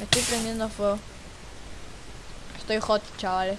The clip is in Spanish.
Me estoy prendiendo fuego. Estoy hot, chavales.